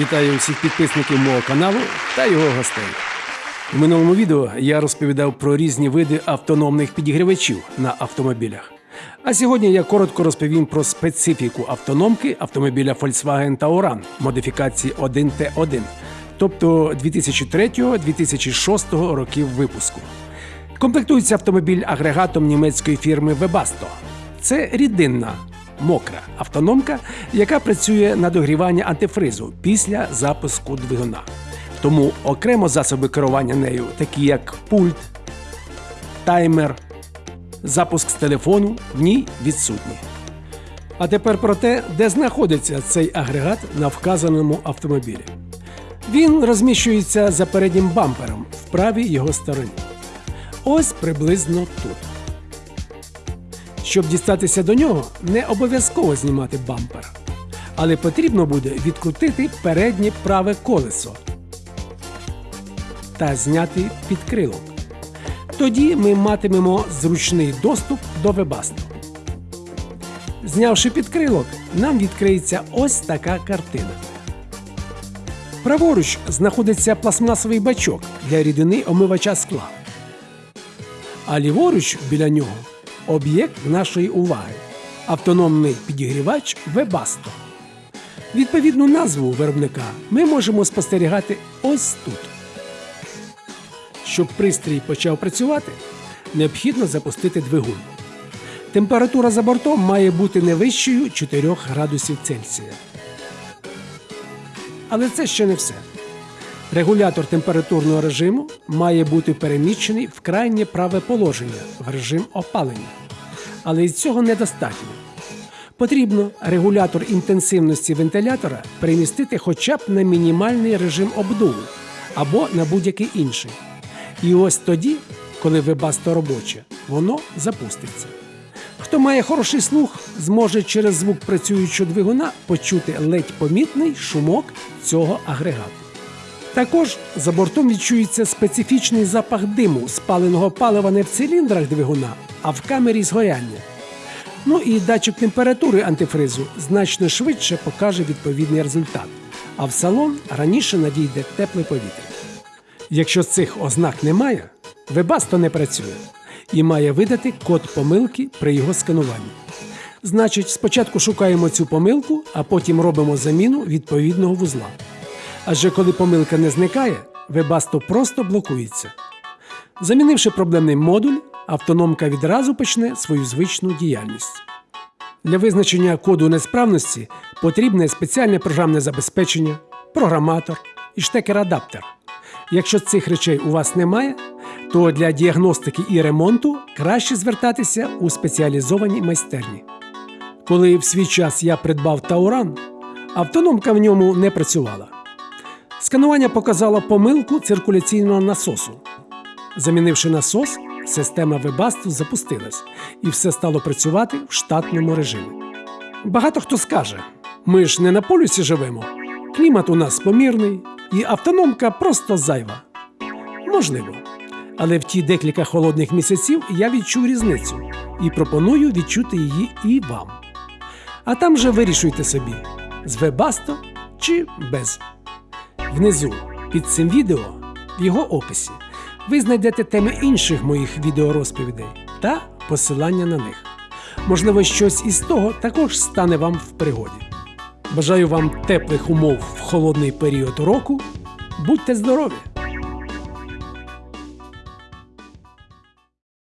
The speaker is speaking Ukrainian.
Вітаю всіх підписників мого каналу та його гостей. У минулому відео я розповідав про різні види автономних підігрівачів на автомобілях. А сьогодні я коротко розповім про специфіку автономки автомобіля Volkswagen Tauran модифікації 1T1, тобто 2003-2006 років випуску. Комплектується автомобіль агрегатом німецької фірми Webasto. Це рідинна, мокра автономка, яка працює на догрівання антифризу після запуску двигуна. Тому окремо засоби керування нею, такі як пульт, таймер, запуск з телефону, в ній відсутні. А тепер про те, де знаходиться цей агрегат на вказаному автомобілі. Він розміщується за переднім бампером в правій його стороні. Ось приблизно тут. Щоб дістатися до нього, не обов'язково знімати бампер, але потрібно буде відкрутити переднє праве колесо та зняти підкрилок. Тоді ми матимемо зручний доступ до вебасту. Знявши підкрилок, нам відкриється ось така картина. Праворуч знаходиться пластмасовий бачок для рідини омивача скла. А ліворуч біля нього об'єкт нашої уваги автономний підігрівач Webasto. Відповідну назву виробника ми можемо спостерігати ось тут. Щоб пристрій почав працювати, необхідно запустити двигун. Температура за бортом має бути не вищою 4 градусів Цельсія. Але це ще не все. Регулятор температурного режиму має бути переміщений в крайнє праве положення в режим опалення. Але і цього недостатньо. Потрібно регулятор інтенсивності вентилятора перемістити хоча б на мінімальний режим обдуву або на будь-який інший. І ось тоді, коли вебасто робоче, воно запуститься. Хто має хороший слух, зможе через звук працюючого двигуна почути ледь помітний шумок цього агрегату. Також за бортом відчується специфічний запах диму спаленого палива не в циліндрах двигуна, а в камері згоряння. Ну і датчик температури антифризу значно швидше покаже відповідний результат, а в салон раніше надійде тепле повітря. Якщо цих ознак немає, Webasto не працює і має видати код помилки при його скануванні. Значить, спочатку шукаємо цю помилку, а потім робимо заміну відповідного вузла. Адже коли помилка не зникає, Webasto просто блокується. Замінивши проблемний модуль, автономка відразу почне свою звичну діяльність. Для визначення коду несправності потрібне спеціальне програмне забезпечення, програматор і штекер-адаптер. Якщо цих речей у вас немає, то для діагностики і ремонту краще звертатися у спеціалізовані майстерні. Коли в свій час я придбав Touran, автономка в ньому не працювала. Сканування показало помилку циркуляційного насосу. Замінивши насос, система Webasto запустилась і все стало працювати в штатному режимі. Багато хто скаже: ми ж не на полюсі живемо, клімат у нас помірний, і автономка просто зайва. Можливо. Але в ті декілька холодних місяців я відчув різницю і пропоную відчути її і вам. А там же вирішуйте собі, з Webasto чи без. Внизу під цим відео, в його описі, ви знайдете теми інших моїх відеорозповідей та посилання на них. Можливо, щось із того також стане вам в пригоді. Бажаю вам теплих умов в холодний період року. Будьте здорові!